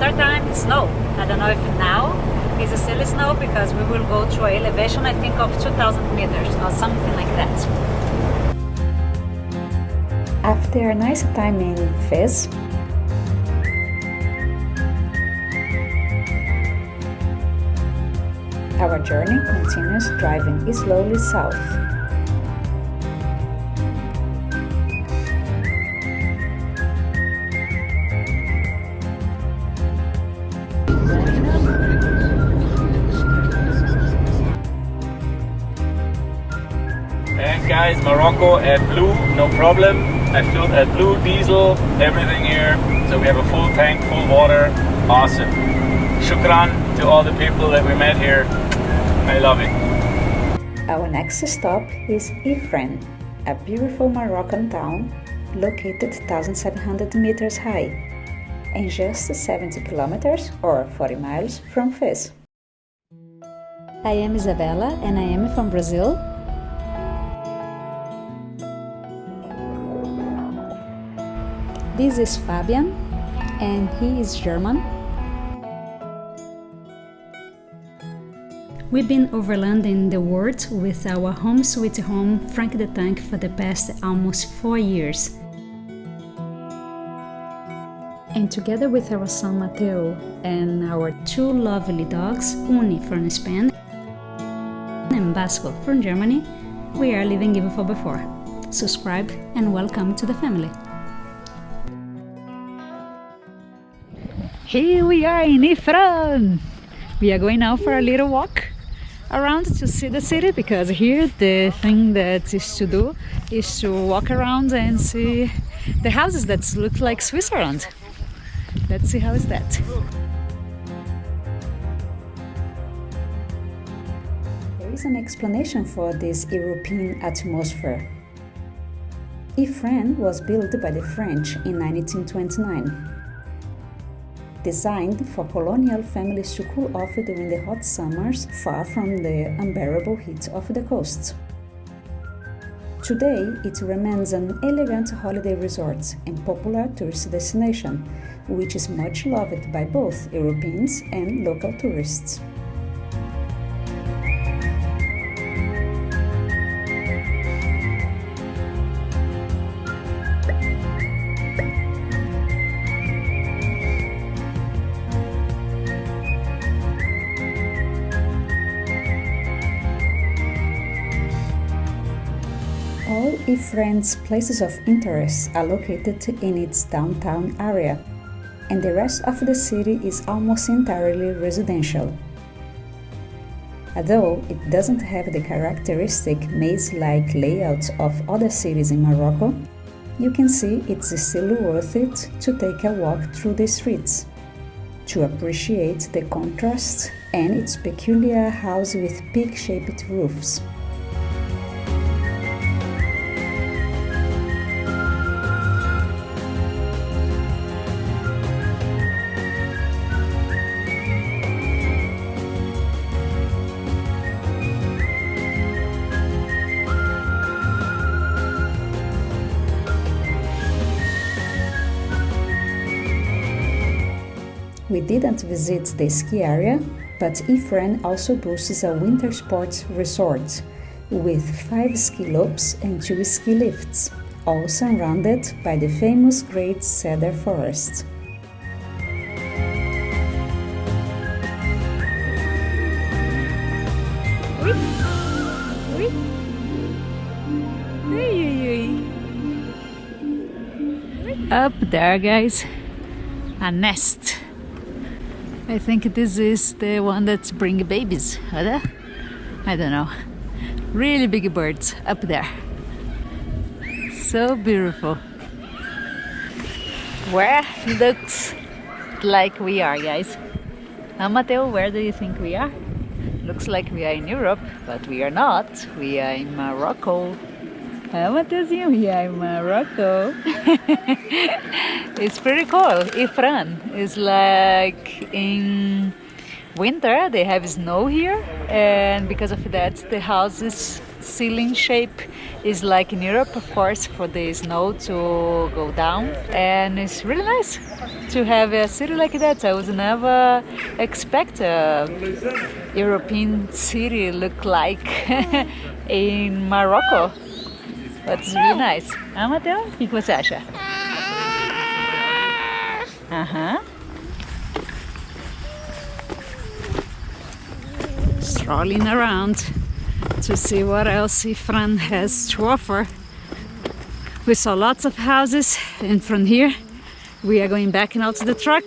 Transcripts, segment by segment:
winter time it's snow. I don't know if now is a silly snow because we will go to an elevation I think of 2000 meters or something like that. After a nice time in Fez our journey continues driving slowly south And guys, Morocco at Blue, no problem. I filled at Blue diesel, everything here. So we have a full tank, full water. Awesome. Shukran to all the people that we met here. I love it. Our next stop is Ifrane, a beautiful Moroccan town located 1,700 meters high and just 70 kilometers or 40 miles from Fez. I am Isabella and I am from Brazil This is Fabian and he is German. We've been overlanding the world with our home sweet home Frank the Tank for the past almost four years. And together with our son Mateo and our two lovely dogs, Uni from Spain and Basco from Germany, we are living even for before. Subscribe and welcome to the family. Here we are in Ifrane. We are going now for a little walk around to see the city because here the thing that is to do is to walk around and see the houses that look like Switzerland. Let's see how is that. There is an explanation for this European atmosphere. Ifrane was built by the French in 1929 designed for colonial families to cool off during the hot summers far from the unbearable heat of the coasts. Today, it remains an elegant holiday resort and popular tourist destination, which is much loved by both Europeans and local tourists. Ifrane's places of interest are located in its downtown area, and the rest of the city is almost entirely residential. Although it doesn't have the characteristic maze-like layout of other cities in Morocco, you can see it's still worth it to take a walk through the streets, to appreciate the contrast and its peculiar house with peak-shaped roofs. We didn't visit the ski area, but Ifrane also boasts a winter sports resort with five ski loops and two ski lifts, all surrounded by the famous Great Cedar Forest. Up there, guys, a nest. I think this is the one that's bring babies, right? I don't know. Really big birds up there. So beautiful. Where looks like we are, guys. Now, where do you think we are? Looks like we are in Europe, but we are not. We are in Morocco. How Mateozinho, we are in Morocco. it's pretty cool. Ifrane is like in winter they have snow here and because of that the houses ceiling shape is like in Europe of course for the snow to go down and it's really nice to have a city like that. I would never expect a European city look like in Morocco. It's really nice. Matheus? O que você acha? Uh -huh. Strolling around to see what else Ifrane has to offer. We saw lots of houses and from here we are going back and out to the truck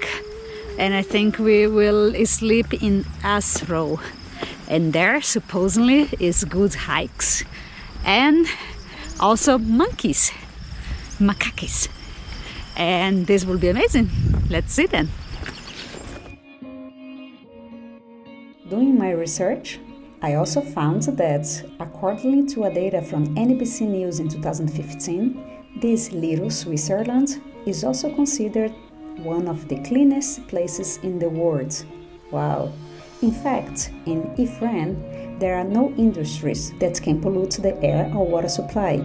and I think we will sleep in Azrou and there supposedly is good hikes and also monkeys, macaques and this will be amazing. Let's see then. Doing my research, I also found that, according to a data from NBC News in 2015, this little Switzerland is also considered one of the cleanest places in the world. Wow! In fact, in Ifrane, there are no industries that can pollute the air or water supply.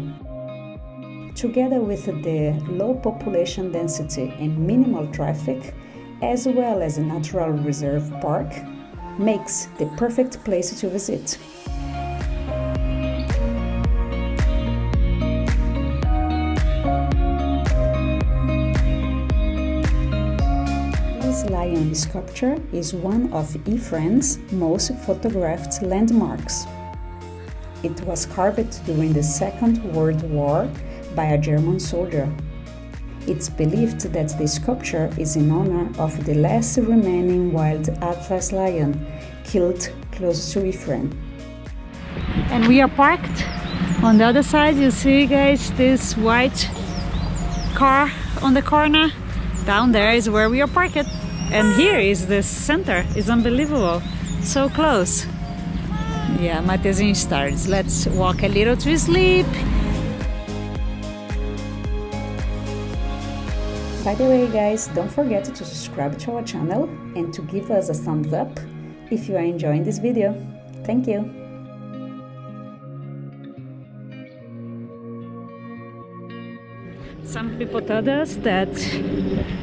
Together with the low population density and minimal traffic, as well as a natural reserve park, makes the perfect place to visit. This sculpture is one of Ifrane's most photographed landmarks. It was carved during the Second World War by a German soldier it's believed that the sculpture is in honor of the last remaining wild Atlas lion killed close to Ifrane. And we are parked on the other side. You see, guys, this white car on the corner. Down there is where we are parked. And here is the center. It's unbelievable. So close. Yeah, Mateuzinho starts. Let's walk a little to sleep By the way guys, don't forget to subscribe to our channel and to give us a thumbs up if you are enjoying this video. Thank you! Some people told us that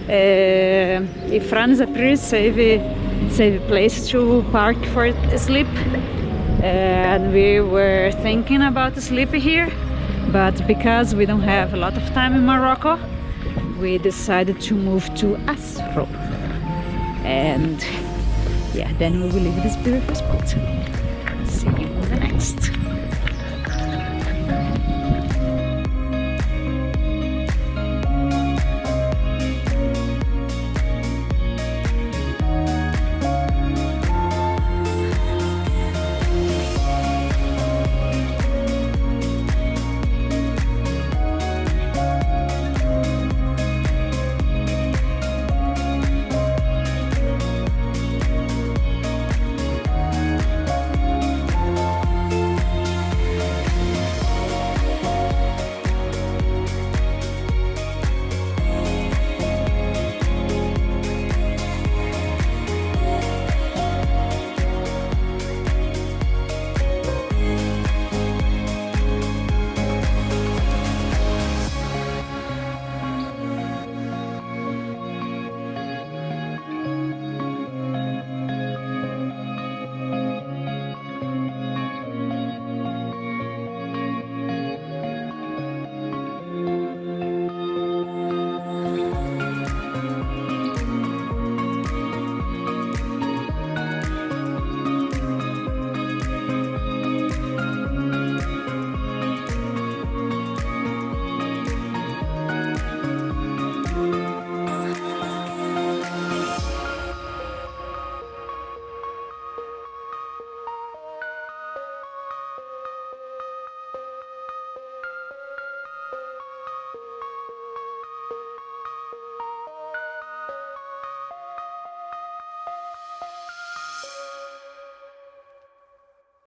uh, Ifrane is a pretty safe, safe place to park for sleep. And we were thinking about sleep here but because we don't have a lot of time in Morocco we decided to move to Azrou. And yeah then we will leave this beautiful spot